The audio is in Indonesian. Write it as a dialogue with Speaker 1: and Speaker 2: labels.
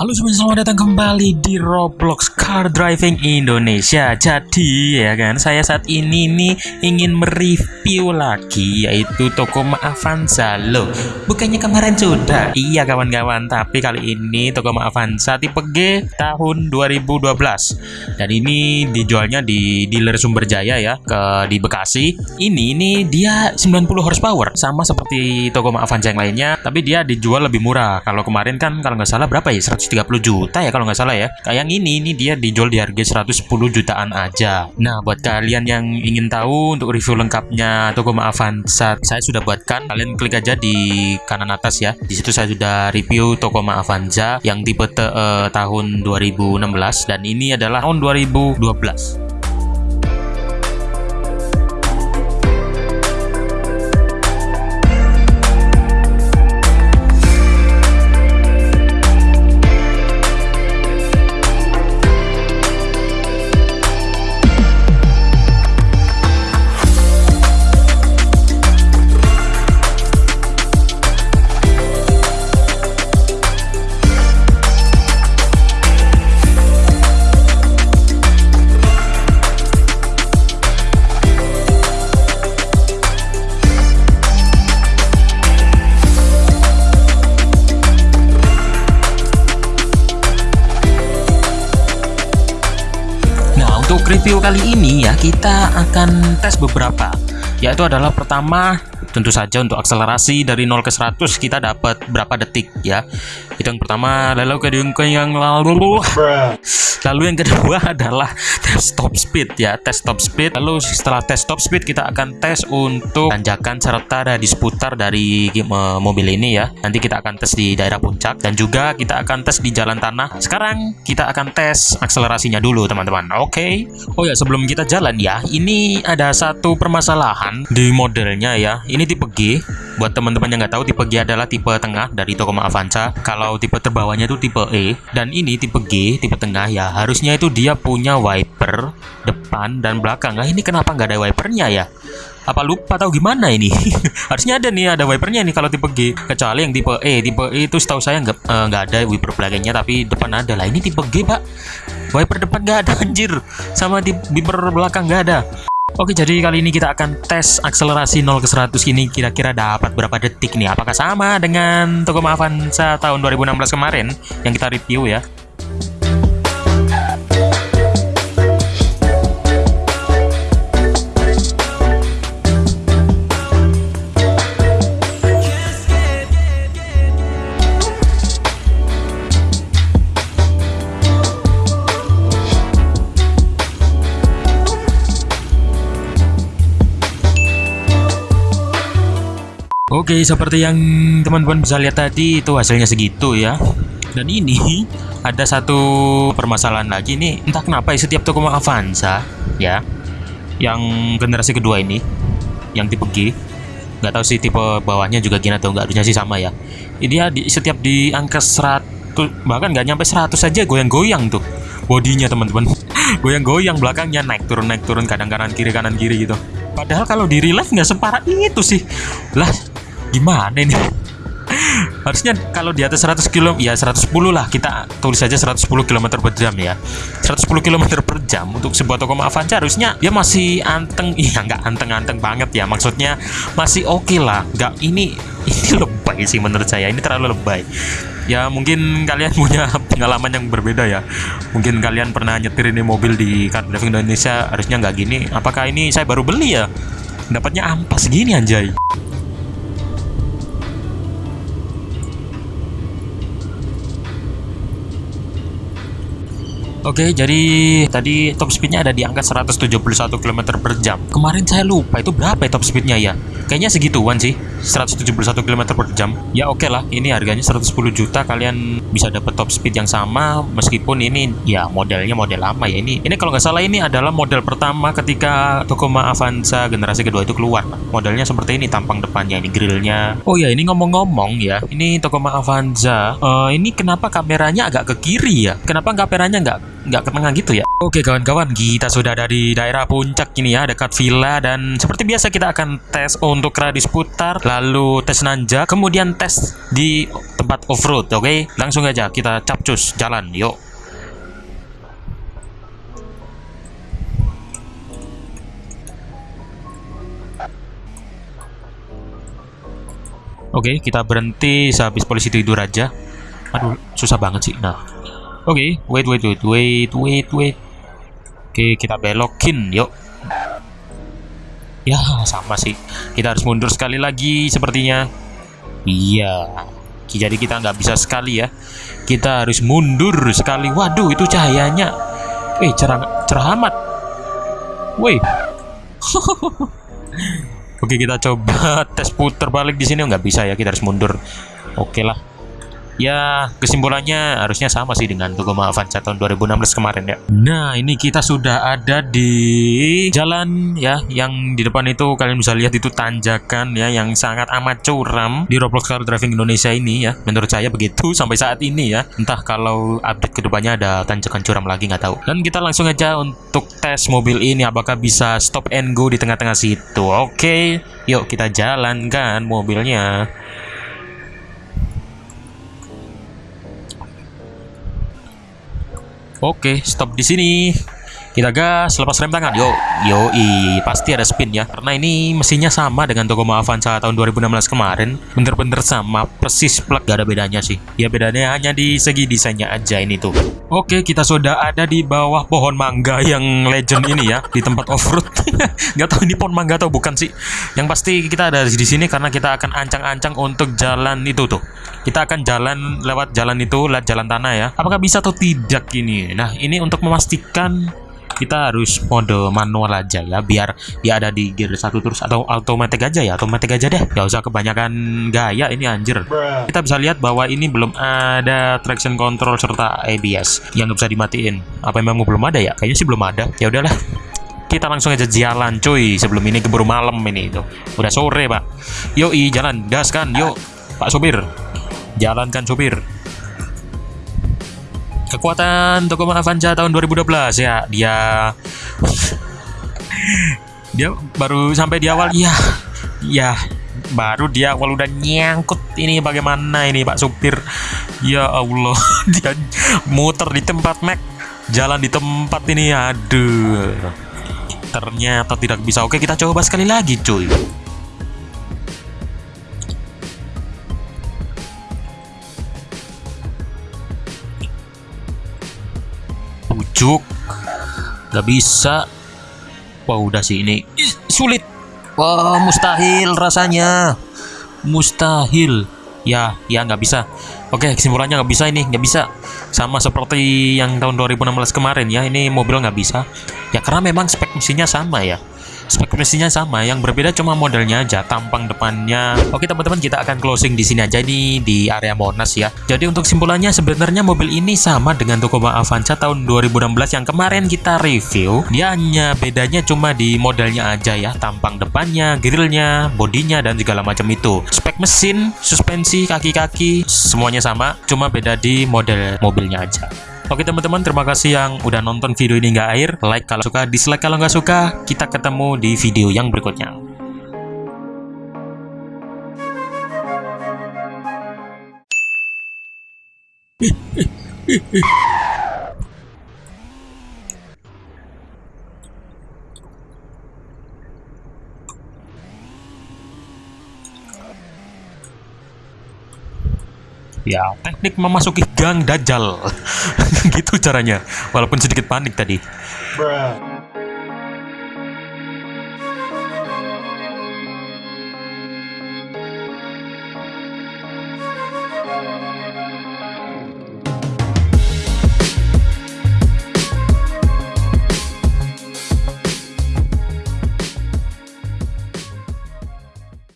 Speaker 1: Halo semuanya, selamat datang kembali di Roblox Car Driving Indonesia. Jadi ya kan, saya saat ini nih ingin mereview lagi yaitu toko Avanza loh. Bukannya kemarin sudah? Iya kawan-kawan, tapi kali ini toko Avanza tipe G tahun 2012. Dan ini dijualnya di dealer Sumber Jaya ya, ke di Bekasi. Ini ini dia 90 horsepower sama seperti toko Avanza yang lainnya, tapi dia dijual lebih murah. Kalau kemarin kan kalau nggak salah berapa ya? 100 130 juta ya kalau nggak salah ya. Kayak yang ini, ini dia dijual di harga 110 jutaan aja. Nah, buat kalian yang ingin tahu untuk review lengkapnya Tokoma Avanza, saya sudah buatkan. Kalian klik aja di kanan atas ya. Di situ saya sudah review Tokoma Avanza yang tipe uh, tahun 2016 dan ini adalah tahun 2012. Review kali ini ya kita akan tes beberapa. Yaitu adalah pertama tentu saja untuk akselerasi dari 0 ke 100 kita dapat berapa detik ya. Itu yang pertama. Lalu ke yang lalu lalu yang kedua adalah tes top speed ya. Tes top speed. Lalu setelah tes top speed kita akan tes untuk tanjakan serta di seputar dari mobil ini ya. Nanti kita akan tes di daerah puncak dan juga kita akan tes di jalan tanah. Sekarang kita akan tes akselerasinya dulu teman-teman. Oke? Okay? oh ya sebelum kita jalan ya. Ini ada satu permasalahan di modelnya ya ini tipe G buat teman-teman yang nggak tahu tipe G adalah tipe tengah dari Tokoma Avanza kalau tipe terbawahnya itu tipe E dan ini tipe G tipe tengah ya harusnya itu dia punya wiper depan dan belakang. Nah ini kenapa nggak ada wipernya ya? Apa lupa tahu gimana ini? Harusnya ada nih, ada wipernya nih kalau tipe G. Kecuali yang tipe E, tipe E itu setahu saya nggak uh, nggak ada wiper belakangnya, tapi depan ada lah. Ini tipe G pak, wiper depan nggak ada anjir, sama di wiper belakang nggak ada. Oke, jadi kali ini kita akan tes akselerasi 0 ke 100 ini kira-kira dapat berapa detik nih? Apakah sama dengan toko Avanza tahun 2016 kemarin yang kita review ya? Oke, seperti yang teman-teman bisa lihat tadi itu hasilnya segitu ya. Dan ini ada satu permasalahan lagi nih, entah kenapa ya setiap toko Avanza ya, yang generasi kedua ini, yang tipe G, nggak tahu sih tipe bawahnya juga gini atau nggak, harusnya sih sama ya. Ini dia di, setiap di angka 100 bahkan nggak nyampe 100 saja goyang-goyang tuh bodinya teman-teman. goyang-goyang belakangnya naik turun naik turun kadang kanan kiri kanan kiri gitu. Padahal kalau di real life nggak separah itu sih. Lah, gimana ini? Harusnya kalau di atas 100 km ya 110 lah. Kita tulis saja 110 km per jam ya. 110 km per jam untuk sebuah toko Avanza harusnya dia masih anteng. Iya nggak anteng-anteng banget ya. Maksudnya masih oke okay lah. Nggak ini ini lebay sih menurut saya. Ini terlalu lebay. Ya mungkin kalian punya pengalaman yang berbeda ya. Mungkin kalian pernah nyetir ini mobil di car driving Indonesia harusnya nggak gini. Apakah ini saya baru beli ya? Dapatnya ampas gini anjay Oke, jadi tadi top speednya ada di angka 171 km per jam. Kemarin saya lupa itu berapa ya top speednya ya? Kayaknya segituan sih, 171 km per jam. Ya oke okay lah, ini harganya 110 juta, kalian bisa dapat top speed yang sama meskipun ini ya modelnya model lama ya. Ini ini kalau nggak salah ini adalah model pertama ketika Tacoma Avanza generasi kedua itu keluar. Modelnya seperti ini tampang depannya, ini grillnya. Oh ya, ini ngomong-ngomong ya, ini Tacoma Avanza. Uh, ini kenapa kameranya agak ke kiri ya? Kenapa kameranya nggak nggak ke tengah gitu ya Oke kawan-kawan kita sudah ada di daerah puncak ini ya dekat villa dan seperti biasa kita akan tes untuk radius putar lalu tes nanja, kemudian tes di tempat off-road, oke? Langsung aja kita capcus jalan, yuk. Oke, kita berhenti sehabis polisi tidur aja. Aduh, susah banget sih. Nah, oke, wait, wait, wait, wait, wait, wait. Oke, kita belokin, yuk. Ya, sama sih. Kita harus mundur sekali lagi sepertinya. Iya. Jadi kita nggak bisa sekali ya. Kita harus mundur sekali. Waduh, itu cahayanya. Eh, cerah, cerah amat. Woi. Oke kita coba tes putar balik di sini nggak bisa ya kita harus mundur. Oke lah. Ya kesimpulannya harusnya sama sih dengan Togoma Avanza tahun 2016 kemarin ya. Nah ini kita sudah ada di jalan ya yang di depan itu kalian bisa lihat itu tanjakan ya yang sangat amat curam di Roblox Car Driving Indonesia ini ya. Menurut saya begitu sampai saat ini ya. Entah kalau update ke depannya ada tanjakan curam lagi nggak tahu. Dan kita langsung aja untuk tes mobil ini apakah bisa stop and go di tengah-tengah situ. Oke, yuk kita jalankan mobilnya. Oke, stop di sini. Kita gas, lepas rem tangan. Yo, yo, i, pasti ada spin ya. Karena ini mesinnya sama dengan Togoma Avanza tahun 2016 kemarin. Bener-bener sama, persis plug, gak ada bedanya sih. Ya bedanya hanya di segi desainnya aja ini tuh. Oke, kita sudah ada di bawah pohon mangga yang legend ini ya, di tempat off-road. gak tahu ini pohon mangga atau bukan sih. Yang pasti kita ada di sini karena kita akan ancang-ancang untuk jalan itu tuh. Kita akan jalan lewat jalan itu, lewat jalan tanah ya. Apakah bisa atau tidak ini? Nah, ini untuk memastikan kita harus mode manual aja ya biar dia ada di gear satu terus atau automatic aja ya automatic aja deh. Gak usah kebanyakan gaya ini anjir. Kita bisa lihat bahwa ini belum ada traction control serta ABS yang nggak bisa dimatiin. Apa memang belum ada ya? Kayaknya sih belum ada. Ya udahlah. Kita langsung aja jalan cuy sebelum ini keburu malam ini itu. Udah sore pak. Yoi jalan gas kan yuk pak sopir. Jalankan sopir kekuatan Togoma Avanza tahun 2012 ya dia dia baru sampai di awal ya ya baru dia awal udah nyangkut ini bagaimana ini Pak supir. Ya Allah dia muter di tempat Mac. Jalan di tempat ini aduh. Ternyata tidak bisa. Oke kita coba sekali lagi cuy pucuk Gak bisa. Wah udah sih ini. Sulit. Wah mustahil rasanya. Mustahil. Ya ya nggak bisa. Oke kesimpulannya nggak bisa ini nggak bisa. Sama seperti yang tahun 2016 kemarin ya Ini mobil nggak bisa. Ya karena memang spek mesinnya sama ya spek mesinnya sama yang berbeda cuma modelnya aja tampang depannya. Oke teman-teman kita akan closing di sini aja nih di area Monas ya. Jadi untuk simpulannya sebenarnya mobil ini sama dengan Tacoma Avanza tahun 2016 yang kemarin kita review. Dia hanya bedanya cuma di modelnya aja ya tampang depannya grillnya bodinya dan segala macam itu. Spek mesin suspensi kaki-kaki semuanya sama cuma beda di model mobilnya aja Oke teman-teman, terima kasih yang udah nonton video ini nggak air. Like kalau suka, dislike kalau nggak suka. Kita ketemu di video yang berikutnya. ya teknik memasuki gang dajjal. Gitu caranya. Walaupun sedikit panik tadi. Bruh.